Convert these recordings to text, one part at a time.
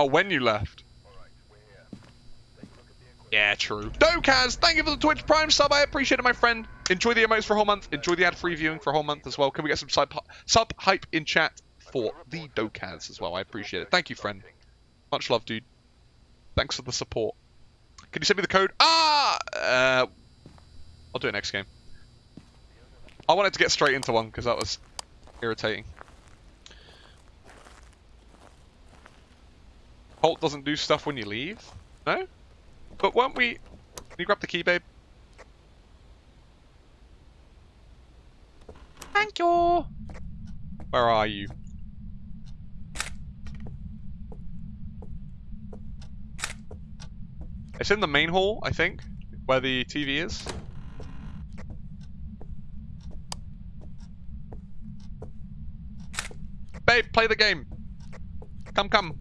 Oh, when you left. Yeah, true. Dokaz, thank you for the Twitch Prime sub. I appreciate it, my friend. Enjoy the emotes for a whole month. Enjoy the ad-free viewing for a whole month as well. Can we get some sub, sub hype in chat for the Dokaz as well? I appreciate it. Thank you, friend. Much love, dude. Thanks for the support. Can you send me the code? Ah! Uh, I'll do it next game. I wanted to get straight into one because that was irritating. Holt doesn't do stuff when you leave? No? But weren't we... Can you grab the key, babe? Thank you! Where are you? It's in the main hall, I think, where the TV is. Babe, play the game. Come, come.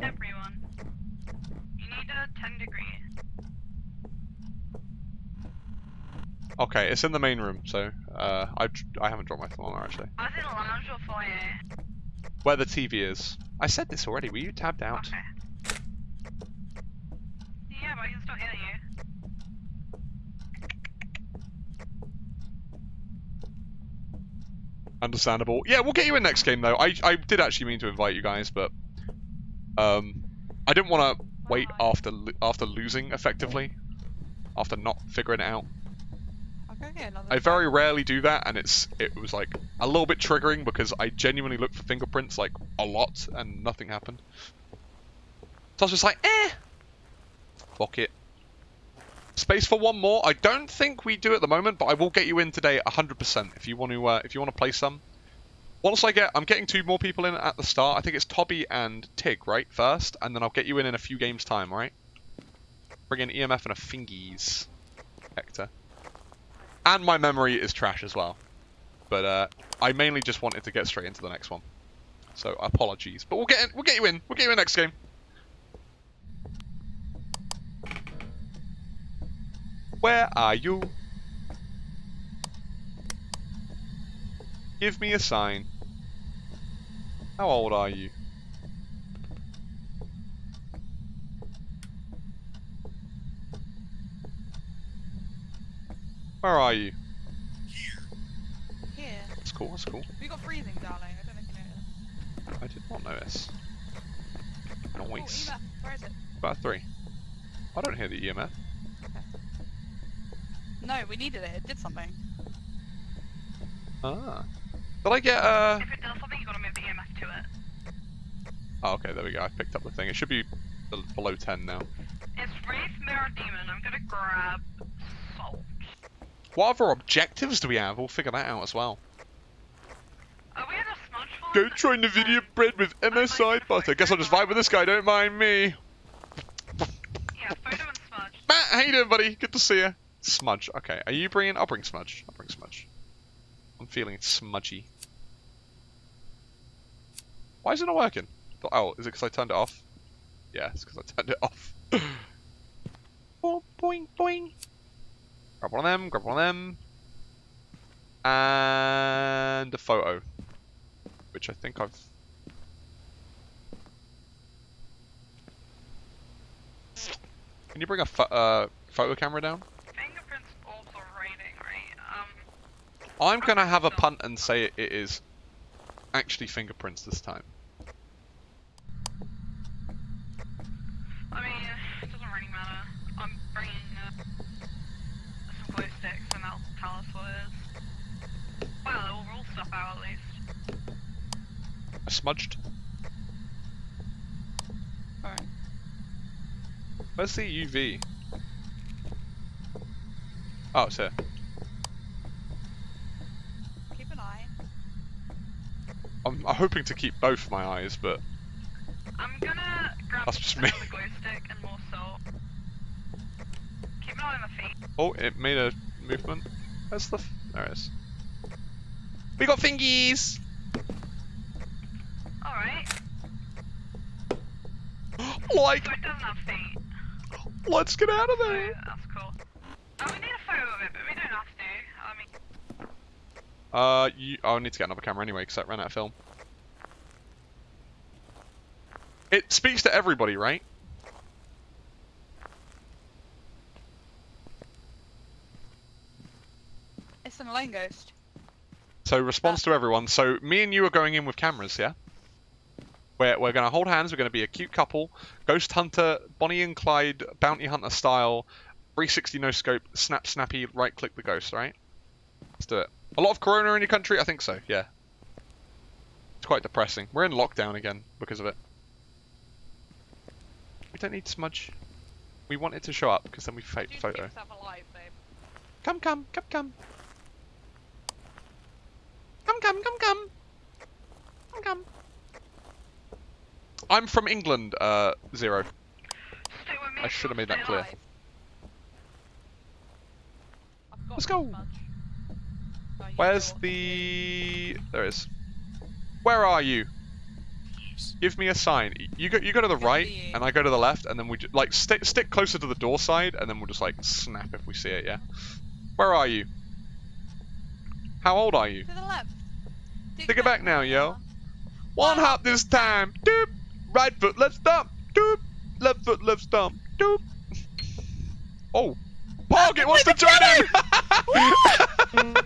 Everyone. You need a 10 degree. Okay, it's in the main room, so uh, I I haven't dropped my thermometer actually. I was in the lounge or foyer. Where the TV is. I said this already. Were you tabbed out? Okay. Yeah, but I can still hear you. Understandable. Yeah, we'll get you in next game though. I I did actually mean to invite you guys, but um, I didn't want to wait after after losing effectively, after not figuring it out. I'll go get another I very rarely do that, and it's it was like a little bit triggering because I genuinely looked for fingerprints like a lot, and nothing happened. So I was just like, eh, fuck it. Space for one more. I don't think we do at the moment, but I will get you in today 100% if you want to uh, if you want to play some. Once I get, I'm getting two more people in at the start. I think it's Tobby and Tig, right? First, and then I'll get you in in a few games time, right? Bring in EMF and a fingies, Hector. And my memory is trash as well. But uh, I mainly just wanted to get straight into the next one. So apologies. But we'll get in, we'll get you in. We'll get you in next game. Where are you? Give me a sign. How old are you? Where are you? Here. That's cool, that's cool. We got freezing, darling. I don't know if you noticed. I did not notice. Oh, Noise. Eva, where is it? About three. I don't hear the EMF. No, we needed it. It did something. Ah. Did I get uh If it does something, you gotta move the EMF to it. Oh okay, there we go. I picked up the thing. It should be below ten now. It's Wraith Mirror Demon. I'm gonna grab Salt. What other objectives do we have? We'll figure that out as well. We have a smudge one. Go try Nvidia bread with MSI butter. Guess I'll just vibe with this guy, don't mind me. Yeah, photo and smudge. Matt, how you doing, buddy? Good to see you. Smudge. Okay, are you bringing? I'll bring Smudge. I'll bring Smudge. I'm feeling smudgy. Why is it not working? Oh, is it because I turned it off? Yeah, it's because I turned it off. oh, boing, boing. Grab one of them, grab one of them. And a photo. Which I think I've... Can you bring a pho- uh, photo camera down? Fingerprints also rating, right? Um, I'm gonna have a punt and say it, it is actually fingerprints this time. I mean, it doesn't really matter. I'm bringing uh, some glow sticks and that'll tell us what it is. Well, it will rule stuff out at least. Smudged. Alright. Where's the UV? Oh, it's here. Keep an eye. I'm, I'm hoping to keep both my eyes, but I'm gonna grab That's just me. another glow stick and more salt. Keep an eye on my feet. oh, it made a movement. Where's the? F there it is. We got fingies. Alright, like, so it doesn't have feet. let's get out of So there. that's cool. Oh, we need a photo of it, but we don't have to. I mean, Uh, you, oh, I need to get another camera anyway because that ran out of film. It speaks to everybody, right? It's an Elaine ghost. So response to everyone. So me and you are going in with cameras, yeah? We're, we're going to hold hands. We're going to be a cute couple. Ghost Hunter, Bonnie and Clyde, Bounty Hunter style. 360 no scope, snap snappy, right click the ghost, right? Let's do it. A lot of corona in your country? I think so, yeah. It's quite depressing. We're in lockdown again because of it. We don't need smudge. We want it to show up because then we fake photo. alive. Come, come, come, come. Come, come, come, come. Come, come. I'm from England, uh, Zero. Stay with me. I should have made that clear. alive. I've got Let's go. Where's know what to the... There it is. Where are you? Give me a sign. You go, you go to the right, and I go to the left, and then we just, like, stick, stick closer to the door side, and then we'll just, like, snap if we see it, yeah? Where are you? How old are you? To the left. Take it back now, yo. One hop this time. Doop. Right foot, left stomp. Doop. Left foot, left stomp. Doop. Oh. Parget wants to join in.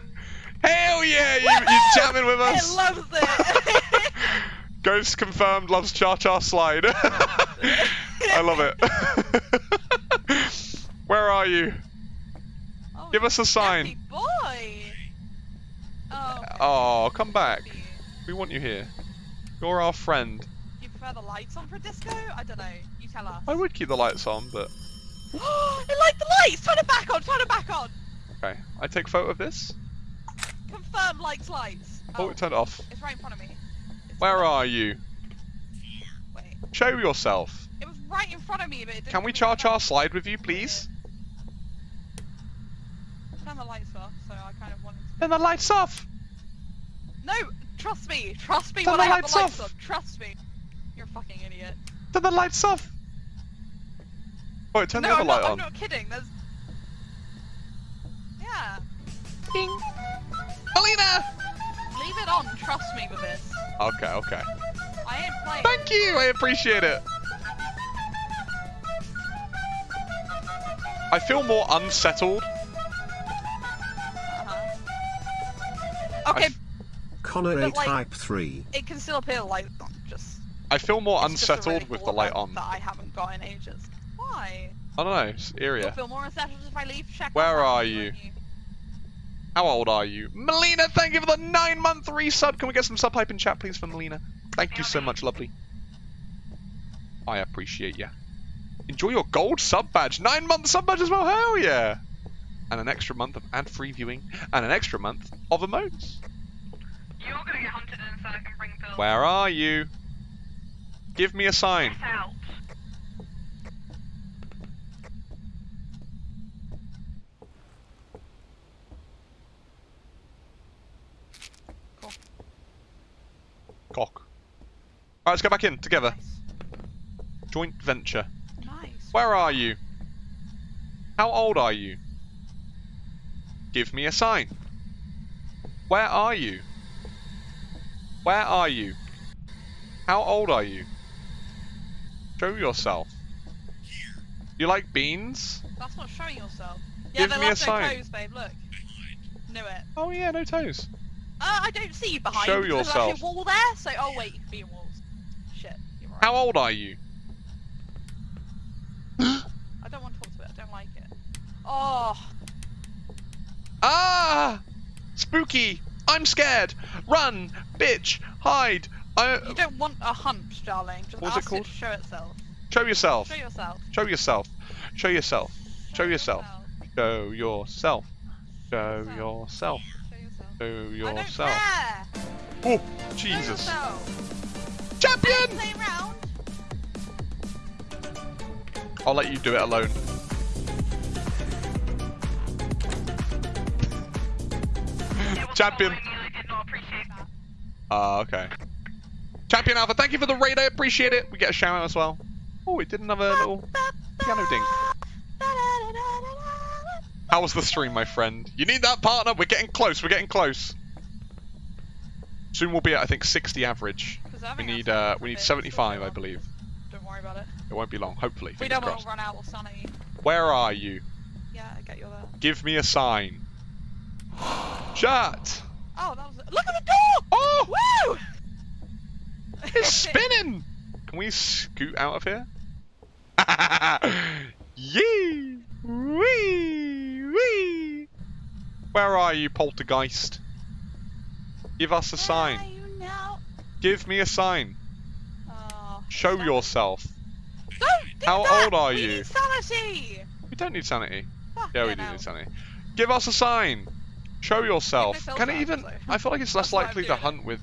Hell yeah, you, you jamming with It us. loves it. Ghost confirmed loves Cha Cha Slide. I love it. Where are you? Oh, Give us a sign. boy. Oh. Oh, come back. We want you here. You're our friend. Prefer the lights on for a disco? I don't know. You tell us. I would keep the lights on, but it liked the lights! Turn it back on! Turn it back on! okay. I take photo of this. Confirm likes lights. Oh, it turned off. It's right in front of me. It's Where are you? Wait. Show yourself. It was right in front of me, but it didn't Can we give me Cha the Cha map. slide with you, please? Turn the lights off, so I kind of wanted to... Turn the lights off. No! Trust me! Trust me Turn when the I have lights the lights off. on! Trust me! You're a fucking idiot. Turn the lights off. Oh, it turned no, the other I'm light not, on. I'm not kidding. There's... Yeah. Ding. Melina! Leave it on. Trust me with this. Okay, okay. I ain't playing. Thank you. I appreciate it. I feel more unsettled. Uh-huh. Okay, Connor But, A like- Type 3. it can still appear light on. Just I feel more it's unsettled really with the light on. That I haven't got in ages. Why? I don't know. It's You'll feel more unsettled if I leave. Check. Where are won't you? How old are you? Melina, thank you for the nine month resub. Can we get some sub hype in chat, please, for Melina? Thank you so much, lovely. I appreciate you. Enjoy your gold sub badge. Nine month sub badge as well. Hell yeah. And an extra month of ad free viewing. And an extra month of emotes. You're gonna get hunted in so I can bring Bill. Where are you? Give me a sign. Cock. Alright, let's go back in together. Nice. Joint venture. Nice. Where are you? How old are you? Give me a sign. Where are you? Where are you? How old are you? Show yourself. You like beans? That's not showing yourself. Yeah, Give they me a left no sign. toes, babe. Look. Knew it. Oh yeah, no toes. Uh, I don't see you behind. Show because There's actually a wall there. So, oh wait, you can be in walls. Shit. You're right. How old are you? I don't want to talk to it. I don't like it. Oh. Ah! Spooky! I'm scared! Run! Bitch! Hide! I... You don't want a hunt, darling. Just What's it ask called? to show itself. Show yourself! Show yourself. Show yourself! Show yourself! Show yourself! Show yourself! Show yourself! Show yourself. Show yourself! care. Oh, Show Jesus! yourself. Champion! Play around. I'll let you do it alone. Champion. following me and I did not appreciate that. Ah, okay. Champion Alpha, thank you for the raid, I appreciate it. We get a shout out as well. Oh, it did another little piano ding. How was the stream, my friend? You need that partner? We're getting close, we're getting close. Soon we'll be at I think 60 average. We need uh we need 75 I believe. Don't worry about it. It won't be long, hopefully. We don't want to run out of sanity. Where are you? Yeah, I get you there. Give me a sign. Chat. Oh, that was. Look at the door! Oh, Woo! It's spinning. Can we scoot out of here? Yee! Wee! Wee! Where are you, poltergeist? Give us a Where sign. are you now? Give me a sign. Oh, Show don't- yourself. Don't do How that! old are We you? Need sanity. We don't need sanity. Fuck Yeah, we do no. need sanity. Give us a sign. Show yourself. Can it even? so- I feel like it's less That's why I'm likely to hunt with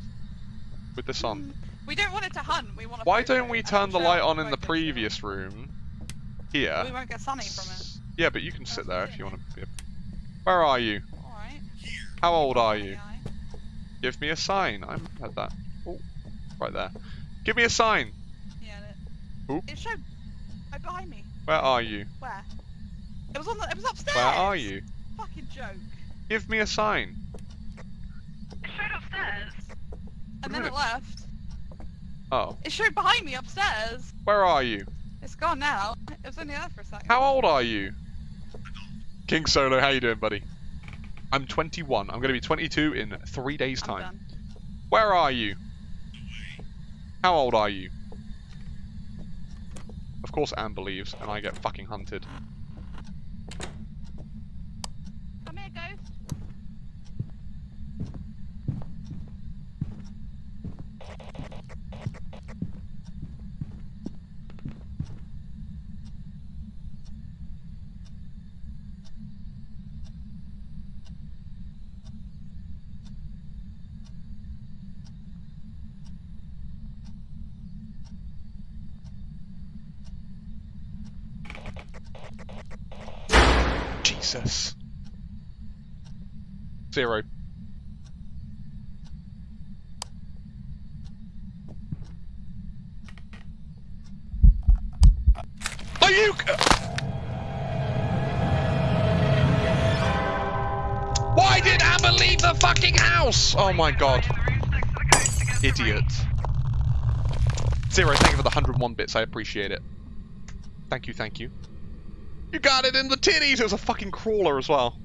with this on. Mm. We don't want it to hunt. We want to. Why don't we turn the light on in the focus, previous room? Here. We won't get sunny from it. Yeah, but you can sit there if you want doing. to. Where are you? All right. How old are you? Yeah. Give me a sign. I'm at that. Oh, right there. Give me a sign. Yeah. Oop. It, it showed right behind me. Where are you? Where? It was on the. It was upstairs. Where are you? Fucking joke. Give me a sign. It showed upstairs. And then it left. Oh, It showed behind me upstairs. where are you? It's gone now. It was only there for a second. How old are you? King Solo, how you doing, buddy? I'm 21. I'm going to be 22 in three days' I'm time. Where are you? How old are you? Of course Anne believes, and I get fucking hunted. Come here, ghost. Jesus. Zero. Are you? Why did Amber leave the fucking house? Oh my god. Idiot. Zero, thank you for the 101 bits. I appreciate it. Thank you, thank you. You got it in the titties! It was a fucking crawler as well.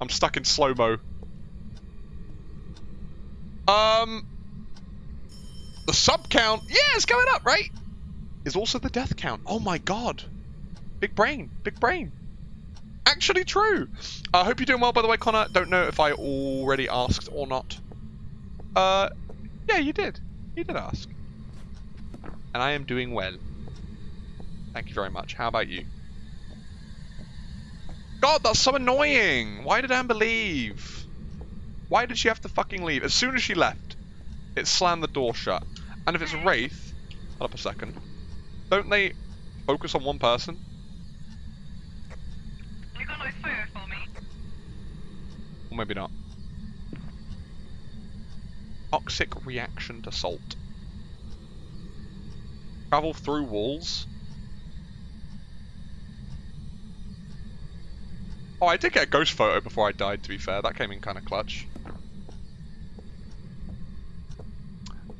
I'm stuck in slow-mo. Um... The sub count, yeah, it's going up, right? Is also the death count. Oh my god. Big brain, big brain. Actually true. I hope you're doing well, by the way, Connor. Don't know if I already asked or not. Uh, yeah, you did. You did ask. And I am doing well. Thank you very much. How about you? God, that's so annoying! Why did Amber leave? Why did she have to fucking leave? As soon as she left, it slammed the door shut. And if it's a Wraith, hold up a second, don't they focus on one person? You got nice photo for me. Or maybe not. Toxic reaction to salt. Travel through walls. Oh, I did get a ghost photo before I died, to be fair. That came in kind of clutch.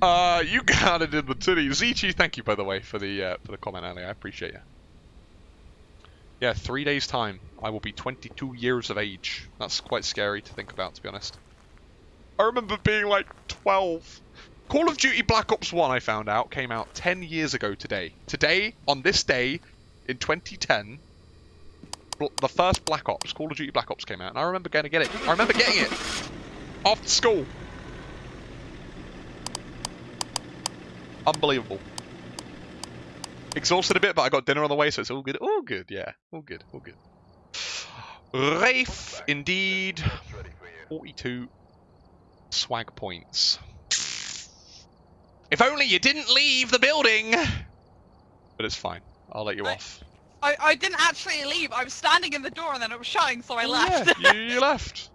Uh, you it in the titty. Zichi, thank you, by the way, for the uh, for the comment earlier. I appreciate you. Yeah, three days' time, I will be 22 years of age. That's quite scary to think about, to be honest. I remember being like 12. Call of Duty Black Ops 1, I found out, came out 10 years ago today. Today, on this day, in 2010, bl- the first Black Ops, Call of Duty Black Ops came out, and I remember going to get it. I remember getting it after school. Unbelievable. Exhausted a bit, but I got dinner on the way, so it's all good. All good, yeah. All good, all good. Rafe, indeed. 42 swag points. If only you didn't leave the building! But it's fine. I'll let you off. I, I didn't actually leave. I was standing in the door and then it was shutting, so I Oh, left. Yeah, you, you left.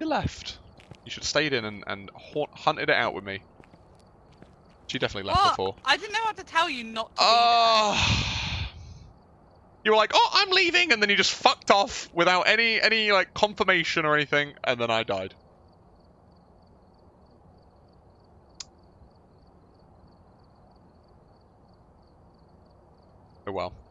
You left. You should have stayed in and, and haunt, hunted it out with me. She definitely left Well, before. I didn't know how to tell you not to be Oh. Ah. You were like, "Oh, I'm leaving," and then you just fucked off without any any like confirmation or anything, and then I died. Oh well.